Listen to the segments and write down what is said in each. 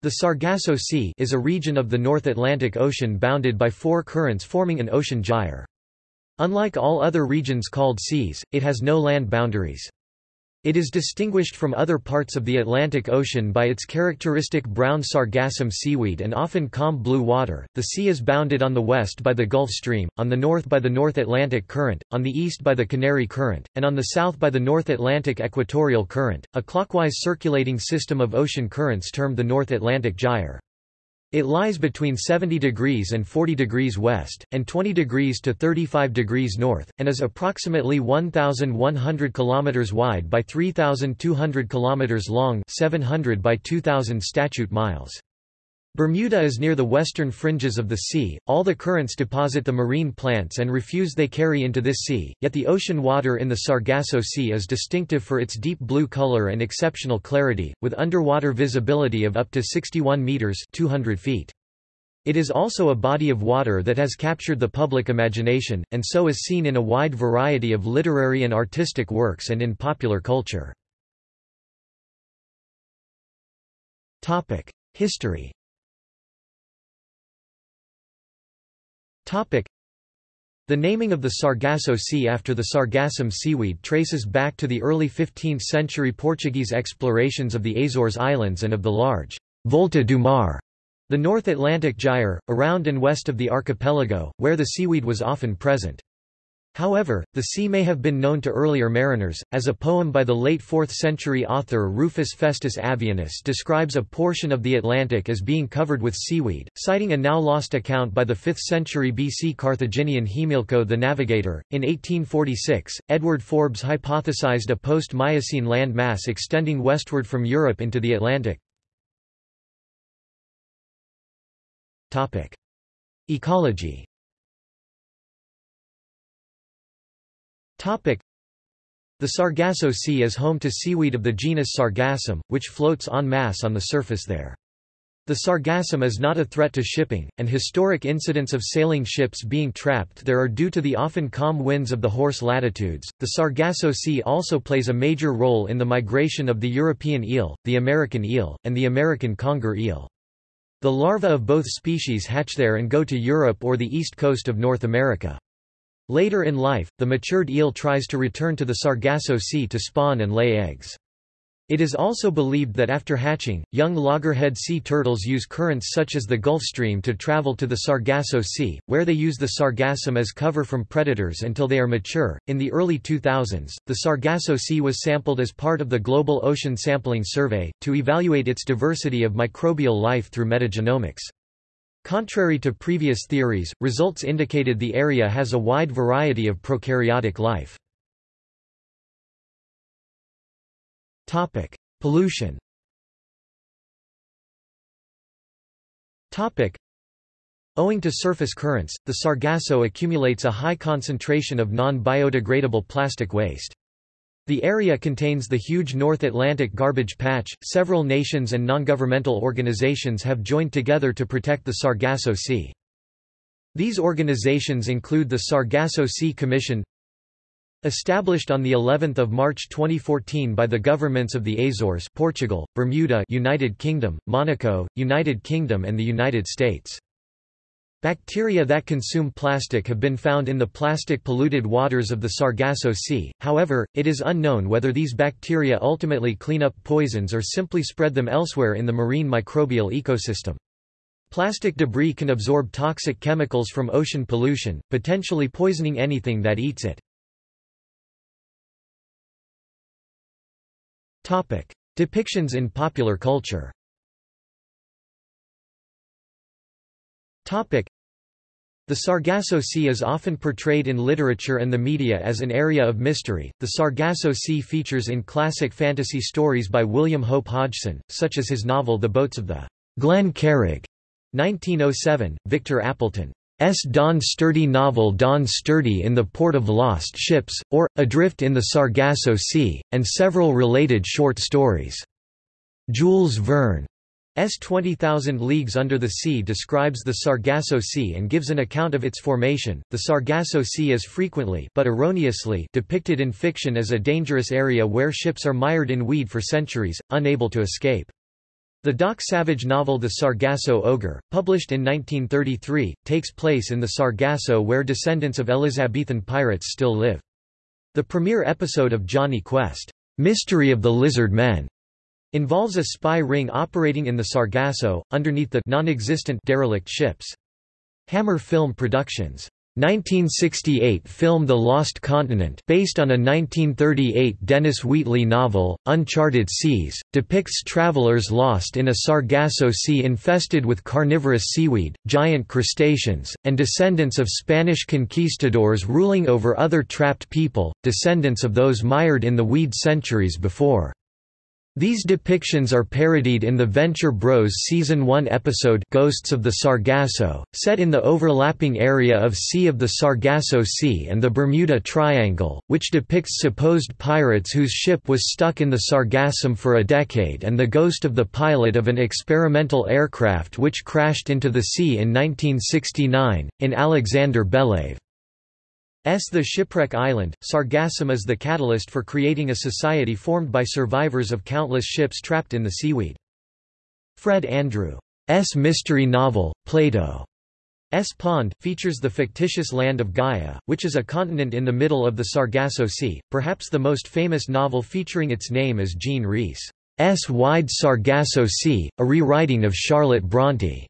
The Sargasso Sea is a region of the North Atlantic Ocean bounded by four currents forming an ocean gyre. Unlike all other regions called seas, it has no land boundaries. It is distinguished from other parts of the Atlantic Ocean by its characteristic brown sargassum seaweed and often calm blue water. The sea is bounded on the west by the Gulf Stream, on the north by the North Atlantic Current, on the east by the Canary Current, and on the south by the North Atlantic Equatorial Current, a clockwise circulating system of ocean currents termed the North Atlantic Gyre. It lies between 70 degrees and 40 degrees west, and 20 degrees to 35 degrees north, and is approximately 1,100 km wide by 3,200 km long 700 by 2,000 statute miles. Bermuda is near the western fringes of the sea, all the currents deposit the marine plants and refuse they carry into this sea, yet the ocean water in the Sargasso Sea is distinctive for its deep blue color and exceptional clarity, with underwater visibility of up to 61 meters 200 feet. It is also a body of water that has captured the public imagination, and so is seen in a wide variety of literary and artistic works and in popular culture. History The naming of the Sargasso Sea after the sargassum seaweed traces back to the early 15th-century Portuguese explorations of the Azores Islands and of the large Volta do Mar, the North Atlantic Gyre, around and west of the archipelago, where the seaweed was often present. However, the sea may have been known to earlier mariners, as a poem by the late 4th-century author Rufus Festus Avienius describes a portion of the Atlantic as being covered with seaweed, citing a now-lost account by the 5th century BC Carthaginian Himilco the Navigator. In 1846, Edward Forbes hypothesized a post-Miocene land mass extending westward from Europe into the Atlantic. Ecology The Sargasso Sea is home to seaweed of the genus Sargassum, which floats en masse on the surface there. The sargassum is not a threat to shipping, and historic incidents of sailing ships being trapped there are due to the often calm winds of the horse latitudes. The Sargasso Sea also plays a major role in the migration of the European eel, the American eel, and the American conger eel. The larvae of both species hatch there and go to Europe or the east coast of North America. Later in life, the matured eel tries to return to the Sargasso Sea to spawn and lay eggs. It is also believed that after hatching, young loggerhead sea turtles use currents such as the Gulf Stream to travel to the Sargasso Sea, where they use the sargassum as cover from predators until they are mature. In the early 2000s, the Sargasso Sea was sampled as part of the Global Ocean Sampling Survey, to evaluate its diversity of microbial life through metagenomics. Contrary to previous theories, results indicated the area has a wide variety of prokaryotic life. Pollution Owing to surface currents, the Sargasso accumulates a high concentration of non-biodegradable plastic waste. The area contains the huge North Atlantic garbage patch. Several nations and non-governmental organizations have joined together to protect the Sargasso Sea. These organizations include the Sargasso Sea Commission, established on the 11th of March 2014 by the governments of the Azores, Portugal, Bermuda, United Kingdom, Monaco, United Kingdom and the United States. Bacteria that consume plastic have been found in the plastic-polluted waters of the Sargasso Sea, however, it is unknown whether these bacteria ultimately clean up poisons or simply spread them elsewhere in the marine microbial ecosystem. Plastic debris can absorb toxic chemicals from ocean pollution, potentially poisoning anything that eats it. Depictions in popular culture The Sargasso Sea is often portrayed in literature and the media as an area of mystery. The Sargasso Sea features in classic fantasy stories by William Hope Hodgson, such as his novel The Boats of the Glen Carrig, 1907, Victor Appleton. S. Don Sturdy novel Don Sturdy in the Port of Lost Ships, or, Adrift in the Sargasso Sea, and several related short stories. Jules Verne S 20,000 Leagues Under the Sea describes the Sargasso Sea and gives an account of its formation. The Sargasso Sea is frequently but erroneously depicted in fiction as a dangerous area where ships are mired in weed for centuries, unable to escape. The Doc Savage novel The Sargasso Ogre, published in 1933, takes place in the Sargasso where descendants of Elizabethan pirates still live. The premiere episode of Jonny Quest, Mystery of the Lizard Men, involves a spy ring operating in the Sargasso, underneath the non-existent derelict ships. Hammer Film Productions 1968 film The Lost Continent based on a 1938 Dennis Wheatley novel, Uncharted Seas, depicts travelers lost in a Sargasso Sea infested with carnivorous seaweed, giant crustaceans, and descendants of Spanish conquistadors ruling over other trapped people, descendants of those mired in the weed centuries before. These depictions are parodied in the Venture Bros Season 1 episode Ghosts of the Sargasso, set in the overlapping area of Sea of the Sargasso Sea and the Bermuda Triangle, which depicts supposed pirates whose ship was stuck in the Sargassum for a decade and the ghost of the pilot of an experimental aircraft which crashed into the sea in 1969, in Alexander Belyaev. S. The Shipwreck Island, Sargassum is the catalyst for creating a society formed by survivors of countless ships trapped in the seaweed. Fred Andrew S. mystery novel, Plato S. Pond, features the fictitious land of Gaia, which is a continent in the middle of the Sargasso Sea. Perhaps the most famous novel featuring its name is Jean Rhys' Wide Sargasso Sea, a rewriting of Charlotte Bronte's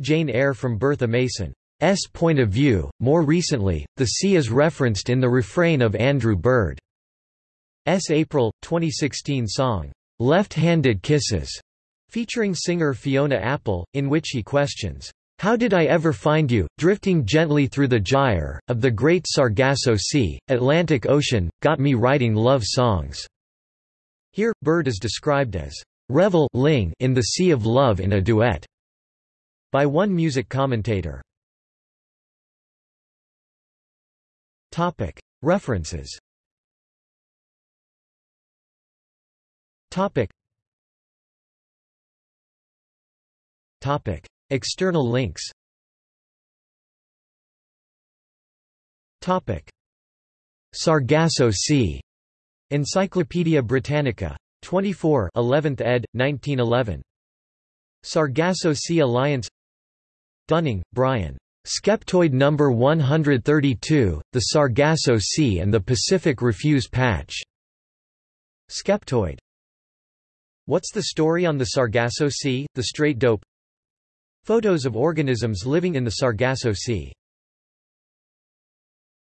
Jane Eyre from Bertha Mason. S point of view. More recently, the sea is referenced in the refrain of Andrew Bird's April 2016 song, Left Handed Kisses, featuring singer Fiona Apple, in which he questions, How did I ever find you, drifting gently through the gyre, of the great Sargasso Sea, Atlantic Ocean, got me writing love songs. Here, Bird is described as revel in the sea of love in a duet by one music commentator. Topic. References. Topic. Topic. External links. Topic. Sargasso Sea. Encyclopædia Britannica. 24 11th ed. 1911 Sargasso Sea Alliance. Dunning, Brian Skeptoid number 132, the Sargasso Sea and the Pacific Refuse Patch. Skeptoid. What's the story on the Sargasso Sea, the straight dope? Photos of organisms living in the Sargasso Sea